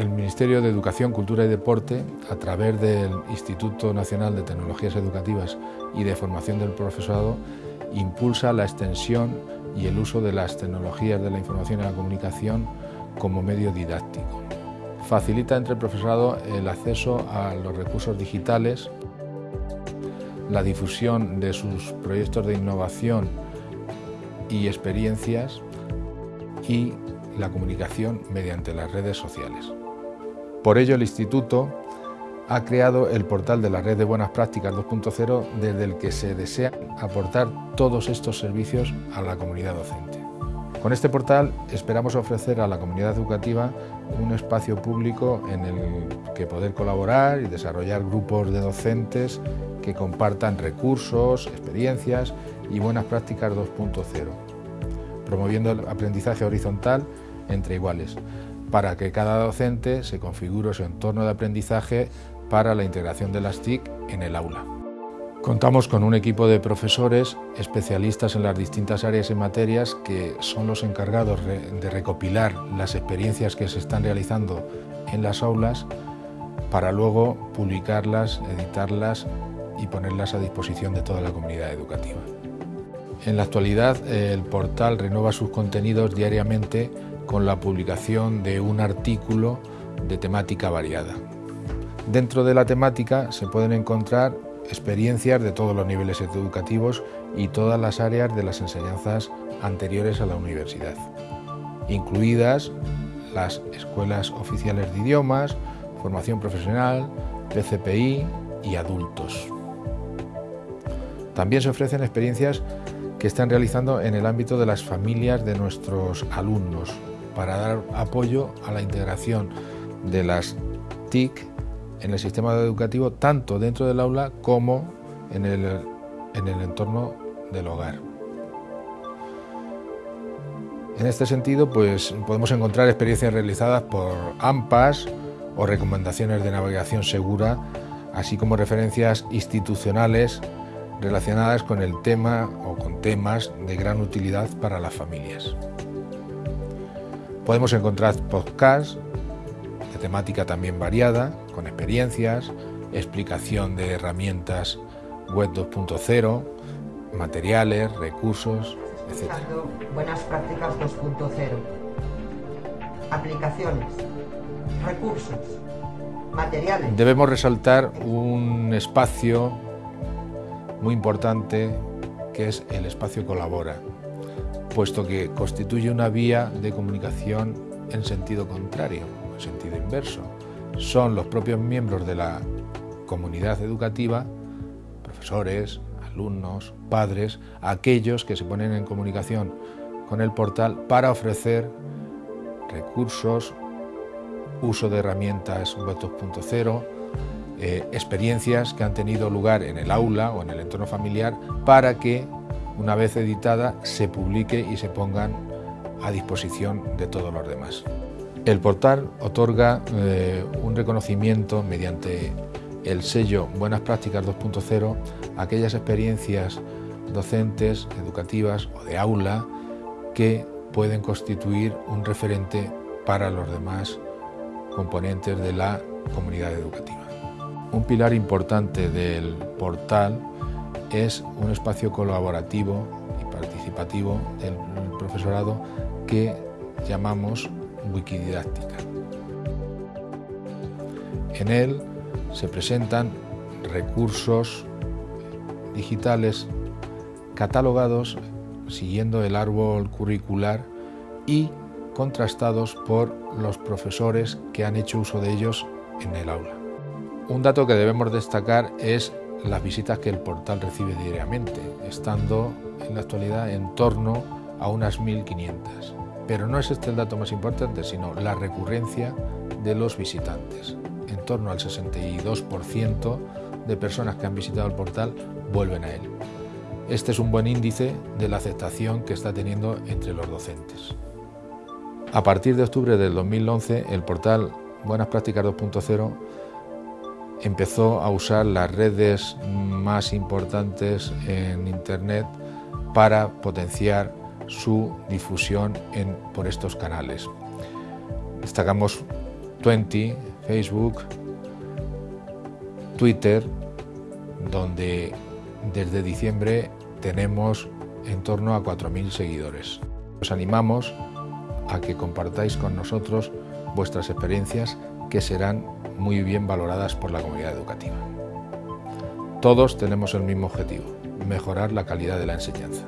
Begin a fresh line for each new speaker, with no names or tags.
el Ministerio de Educación, Cultura y Deporte, a través del Instituto Nacional de Tecnologías Educativas y de Formación del Profesorado, impulsa la extensión y el uso de las tecnologías de la información y la comunicación como medio didáctico. Facilita entre el profesorado el acceso a los recursos digitales, la difusión de sus proyectos de innovación y experiencias y la comunicación mediante las redes sociales. Por ello, el Instituto ha creado el portal de la Red de Buenas Prácticas 2.0 desde el que se desea aportar todos estos servicios a la comunidad docente. Con este portal esperamos ofrecer a la comunidad educativa un espacio público en el que poder colaborar y desarrollar grupos de docentes que compartan recursos, experiencias y buenas prácticas 2.0, promoviendo el aprendizaje horizontal entre iguales, para que cada docente se configure su entorno de aprendizaje para la integración de las TIC en el aula. Contamos con un equipo de profesores especialistas en las distintas áreas y materias que son los encargados de recopilar las experiencias que se están realizando en las aulas para luego publicarlas, editarlas y ponerlas a disposición de toda la comunidad educativa. En la actualidad el portal renueva sus contenidos diariamente con la publicación de un artículo de temática variada. Dentro de la temática se pueden encontrar experiencias de todos los niveles educativos y todas las áreas de las enseñanzas anteriores a la universidad, incluidas las escuelas oficiales de idiomas, formación profesional, PCPI y adultos. También se ofrecen experiencias que están realizando en el ámbito de las familias de nuestros alumnos para dar apoyo a la integración de las TIC en el sistema educativo tanto dentro del aula como en el, en el entorno del hogar. En este sentido, pues podemos encontrar experiencias realizadas por AMPAS o recomendaciones de navegación segura, así como referencias institucionales relacionadas con el tema o con temas de gran utilidad para las familias. Podemos encontrar podcasts de temática también variada, con experiencias, explicación de herramientas web 2.0, materiales, recursos, etc.
Buenas prácticas 2.0. Aplicaciones, recursos, materiales.
Debemos resaltar un espacio muy importante que es el espacio Colabora, puesto que constituye una vía de comunicación en sentido contrario, en sentido inverso. Son los propios miembros de la comunidad educativa, profesores, alumnos, padres, aquellos que se ponen en comunicación con el portal para ofrecer recursos, uso de herramientas Web 2.0, eh, experiencias que han tenido lugar en el aula o en el entorno familiar para que, una vez editada, se publique y se pongan a disposición de todos los demás. El portal otorga eh, un reconocimiento mediante el sello Buenas Prácticas 2.0 a aquellas experiencias docentes, educativas o de aula que pueden constituir un referente para los demás componentes de la comunidad educativa. Un pilar importante del portal es un espacio colaborativo y participativo del profesorado que llamamos Wikididáctica. En él se presentan recursos digitales catalogados siguiendo el árbol curricular y contrastados por los profesores que han hecho uso de ellos en el aula. Un dato que debemos destacar es las visitas que el portal recibe diariamente, estando en la actualidad en torno a unas 1.500. Pero no es este el dato más importante, sino la recurrencia de los visitantes. En torno al 62% de personas que han visitado el portal vuelven a él. Este es un buen índice de la aceptación que está teniendo entre los docentes. A partir de octubre del 2011, el portal Buenas Prácticas 2.0 empezó a usar las redes más importantes en Internet para potenciar su difusión por estos canales. Destacamos Twenty, Facebook, Twitter, donde desde diciembre tenemos en torno a 4.000 seguidores. Os animamos a que compartáis con nosotros vuestras experiencias que serán muy bien valoradas por la comunidad educativa. Todos tenemos el mismo objetivo, mejorar la calidad de la enseñanza.